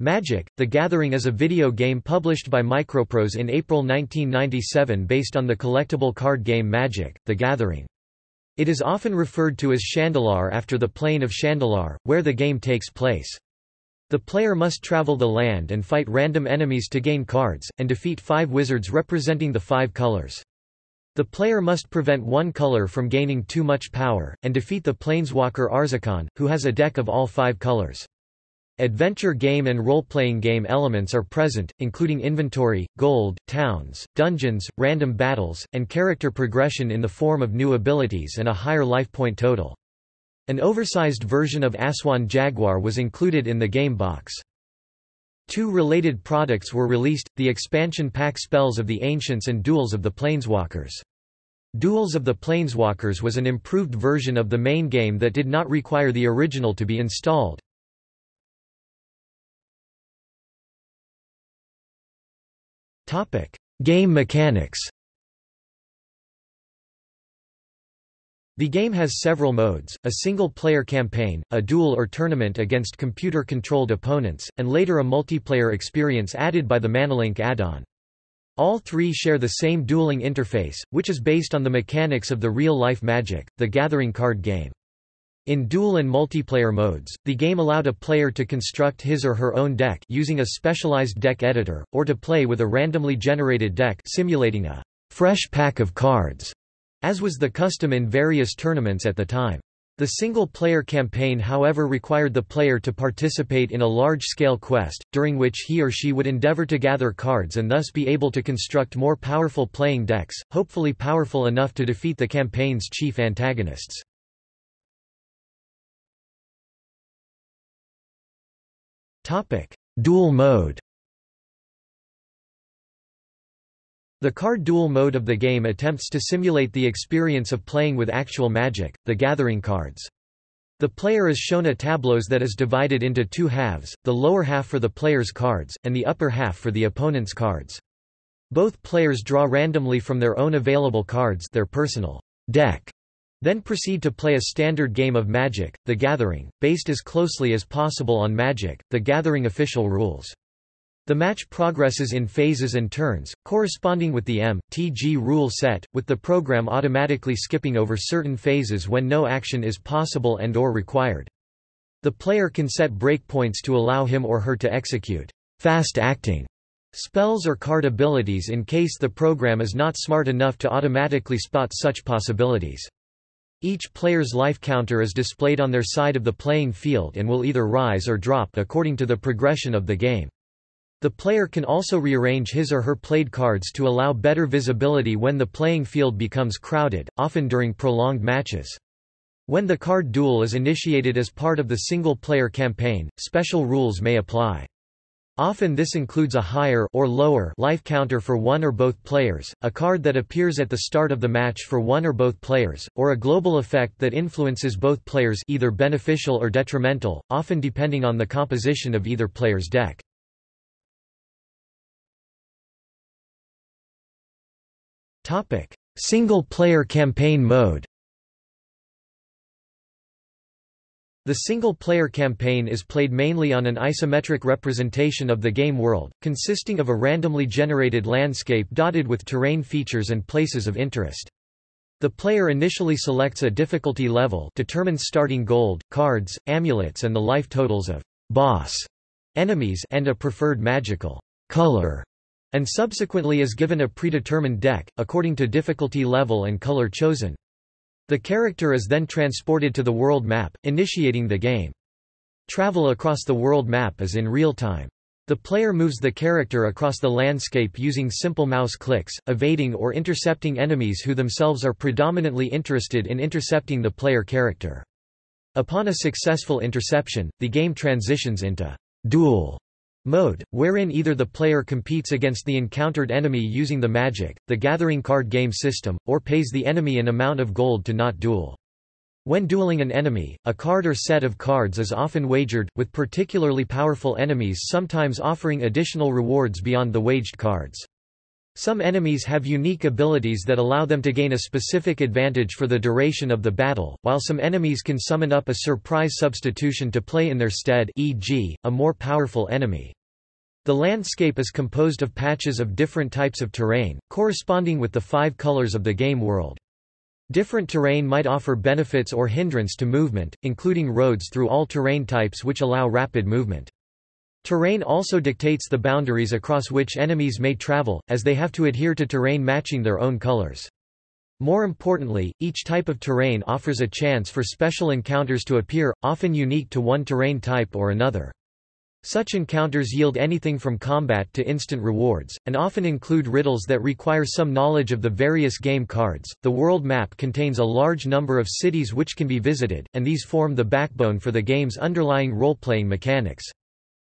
Magic, The Gathering is a video game published by Microprose in April 1997 based on the collectible card game Magic, The Gathering. It is often referred to as Shandalar after the plane of Shandalar, where the game takes place. The player must travel the land and fight random enemies to gain cards, and defeat five wizards representing the five colors. The player must prevent one color from gaining too much power, and defeat the planeswalker Arzakon, who has a deck of all five colors. Adventure game and role-playing game elements are present, including inventory, gold, towns, dungeons, random battles, and character progression in the form of new abilities and a higher life point total. An oversized version of Aswan Jaguar was included in the game box. Two related products were released, the expansion pack Spells of the Ancients and Duels of the Planeswalkers. Duels of the Planeswalkers was an improved version of the main game that did not require the original to be installed. Game mechanics The game has several modes, a single-player campaign, a duel or tournament against computer-controlled opponents, and later a multiplayer experience added by the Manalink add-on. All three share the same dueling interface, which is based on the mechanics of the real-life Magic, the Gathering card game. In duel and multiplayer modes, the game allowed a player to construct his or her own deck using a specialized deck editor, or to play with a randomly generated deck simulating a fresh pack of cards, as was the custom in various tournaments at the time. The single-player campaign however required the player to participate in a large-scale quest, during which he or she would endeavor to gather cards and thus be able to construct more powerful playing decks, hopefully powerful enough to defeat the campaign's chief antagonists. Topic: Duel mode. The card duel mode of the game attempts to simulate the experience of playing with actual magic, the gathering cards. The player is shown a tableau that is divided into two halves, the lower half for the player's cards, and the upper half for the opponent's cards. Both players draw randomly from their own available cards their personal deck then proceed to play a standard game of Magic, The Gathering, based as closely as possible on Magic, The Gathering official rules. The match progresses in phases and turns, corresponding with the M.T.G. rule set, with the program automatically skipping over certain phases when no action is possible and or required. The player can set breakpoints to allow him or her to execute fast-acting spells or card abilities in case the program is not smart enough to automatically spot such possibilities. Each player's life counter is displayed on their side of the playing field and will either rise or drop according to the progression of the game. The player can also rearrange his or her played cards to allow better visibility when the playing field becomes crowded, often during prolonged matches. When the card duel is initiated as part of the single-player campaign, special rules may apply. Often this includes a higher or lower life counter for one or both players, a card that appears at the start of the match for one or both players, or a global effect that influences both players either beneficial or detrimental, often depending on the composition of either player's deck. Single-player campaign mode The single-player campaign is played mainly on an isometric representation of the game world, consisting of a randomly generated landscape dotted with terrain features and places of interest. The player initially selects a difficulty level determines starting gold, cards, amulets and the life totals of boss enemies and a preferred magical color, and subsequently is given a predetermined deck, according to difficulty level and color chosen. The character is then transported to the world map, initiating the game. Travel across the world map is in real time. The player moves the character across the landscape using simple mouse clicks, evading or intercepting enemies who themselves are predominantly interested in intercepting the player character. Upon a successful interception, the game transitions into duel Mode, wherein either the player competes against the encountered enemy using the magic, the gathering card game system, or pays the enemy an amount of gold to not duel. When dueling an enemy, a card or set of cards is often wagered, with particularly powerful enemies sometimes offering additional rewards beyond the waged cards. Some enemies have unique abilities that allow them to gain a specific advantage for the duration of the battle, while some enemies can summon up a surprise substitution to play in their stead e.g., a more powerful enemy. The landscape is composed of patches of different types of terrain, corresponding with the five colors of the game world. Different terrain might offer benefits or hindrance to movement, including roads through all terrain types which allow rapid movement. Terrain also dictates the boundaries across which enemies may travel, as they have to adhere to terrain matching their own colors. More importantly, each type of terrain offers a chance for special encounters to appear, often unique to one terrain type or another. Such encounters yield anything from combat to instant rewards, and often include riddles that require some knowledge of the various game cards. The world map contains a large number of cities which can be visited, and these form the backbone for the game's underlying role-playing mechanics.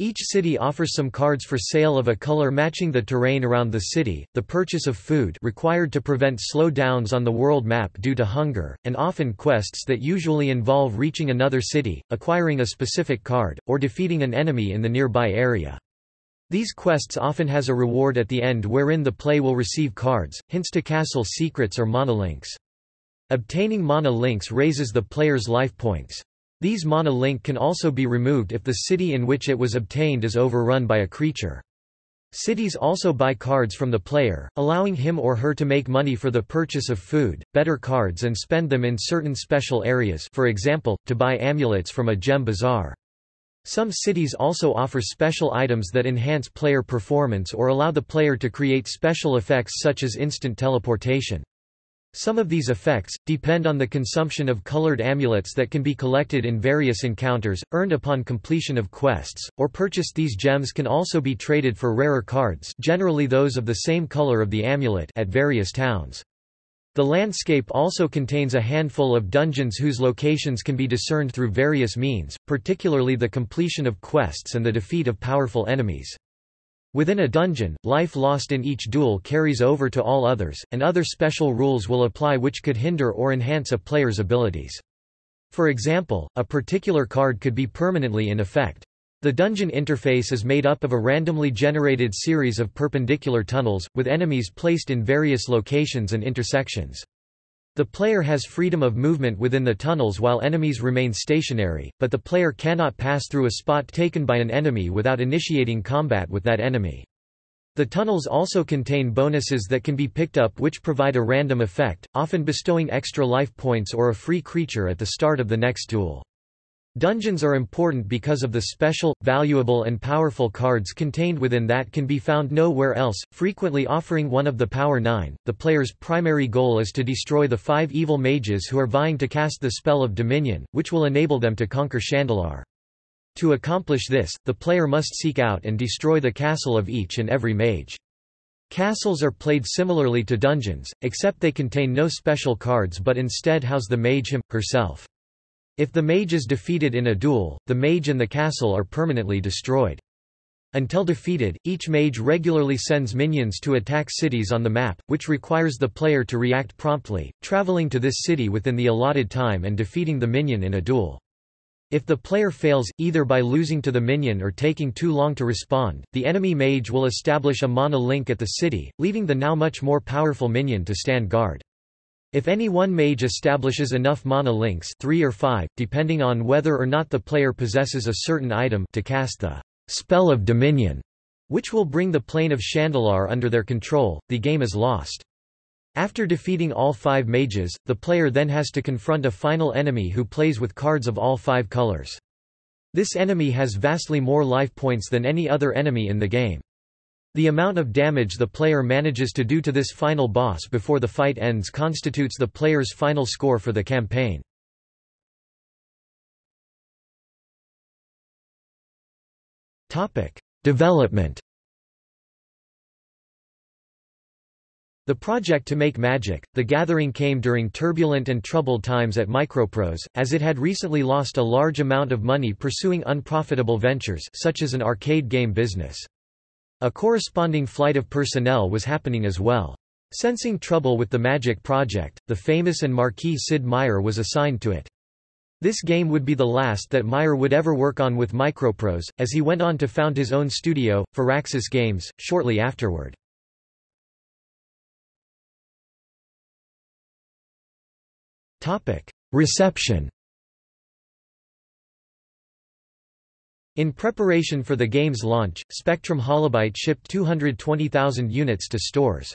Each city offers some cards for sale of a color matching the terrain around the city, the purchase of food required to prevent slow-downs on the world map due to hunger, and often quests that usually involve reaching another city, acquiring a specific card, or defeating an enemy in the nearby area. These quests often has a reward at the end wherein the play will receive cards, hints to castle secrets or mana links. Obtaining mana links raises the player's life points. These mana link can also be removed if the city in which it was obtained is overrun by a creature. Cities also buy cards from the player, allowing him or her to make money for the purchase of food, better cards and spend them in certain special areas for example, to buy amulets from a gem bazaar. Some cities also offer special items that enhance player performance or allow the player to create special effects such as instant teleportation. Some of these effects, depend on the consumption of colored amulets that can be collected in various encounters, earned upon completion of quests, or purchased these gems can also be traded for rarer cards generally those of the same color of the amulet at various towns. The landscape also contains a handful of dungeons whose locations can be discerned through various means, particularly the completion of quests and the defeat of powerful enemies. Within a dungeon, life lost in each duel carries over to all others, and other special rules will apply which could hinder or enhance a player's abilities. For example, a particular card could be permanently in effect. The dungeon interface is made up of a randomly generated series of perpendicular tunnels, with enemies placed in various locations and intersections. The player has freedom of movement within the tunnels while enemies remain stationary, but the player cannot pass through a spot taken by an enemy without initiating combat with that enemy. The tunnels also contain bonuses that can be picked up which provide a random effect, often bestowing extra life points or a free creature at the start of the next duel. Dungeons are important because of the special, valuable and powerful cards contained within that can be found nowhere else, frequently offering one of the Power Nine. The player's primary goal is to destroy the five evil mages who are vying to cast the spell of Dominion, which will enable them to conquer Shandalar. To accomplish this, the player must seek out and destroy the castle of each and every mage. Castles are played similarly to dungeons, except they contain no special cards but instead house the mage him, herself. If the mage is defeated in a duel, the mage and the castle are permanently destroyed. Until defeated, each mage regularly sends minions to attack cities on the map, which requires the player to react promptly, traveling to this city within the allotted time and defeating the minion in a duel. If the player fails, either by losing to the minion or taking too long to respond, the enemy mage will establish a mana link at the city, leaving the now much more powerful minion to stand guard. If any one mage establishes enough mana links three or five, depending on whether or not the player possesses a certain item to cast the spell of Dominion, which will bring the plane of Shandalar under their control, the game is lost. After defeating all five mages, the player then has to confront a final enemy who plays with cards of all five colors. This enemy has vastly more life points than any other enemy in the game. The amount of damage the player manages to do to this final boss before the fight ends constitutes the player's final score for the campaign. Development The project to make Magic, The Gathering came during turbulent and troubled times at Microprose, as it had recently lost a large amount of money pursuing unprofitable ventures such as an arcade game business. A corresponding flight of personnel was happening as well. Sensing trouble with the Magic Project, the famous and marquee Sid Meier was assigned to it. This game would be the last that Meier would ever work on with Microprose, as he went on to found his own studio, Firaxis Games, shortly afterward. Reception In preparation for the game's launch, Spectrum Holobyte shipped 220,000 units to stores.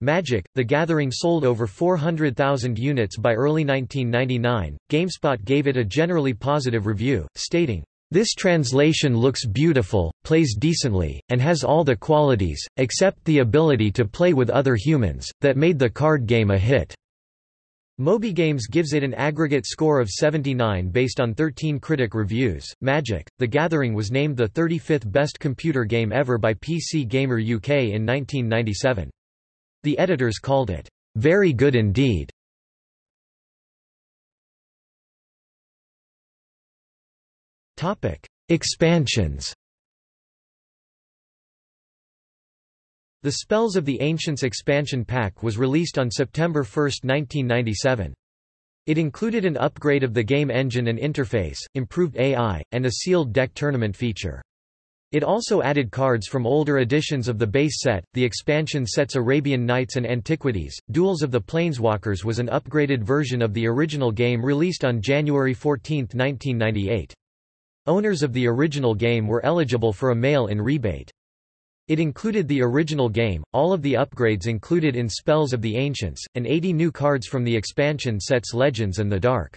Magic, The Gathering sold over 400,000 units by early 1999. GameSpot gave it a generally positive review, stating, this translation looks beautiful, plays decently, and has all the qualities, except the ability to play with other humans, that made the card game a hit. MobyGames gives it an aggregate score of 79 based on 13 critic reviews. Magic: The Gathering was named the 35th best computer game ever by PC Gamer UK in 1997. The editors called it very good indeed. Topic: Expansions. The Spells of the Ancients expansion pack was released on September 1, 1997. It included an upgrade of the game engine and interface, improved AI, and a sealed deck tournament feature. It also added cards from older editions of the base set. The expansion sets Arabian Nights and Antiquities. Duels of the Planeswalkers was an upgraded version of the original game released on January 14, 1998. Owners of the original game were eligible for a mail-in rebate. It included the original game, all of the upgrades included in Spells of the Ancients, and 80 new cards from the expansion sets Legends and the Dark.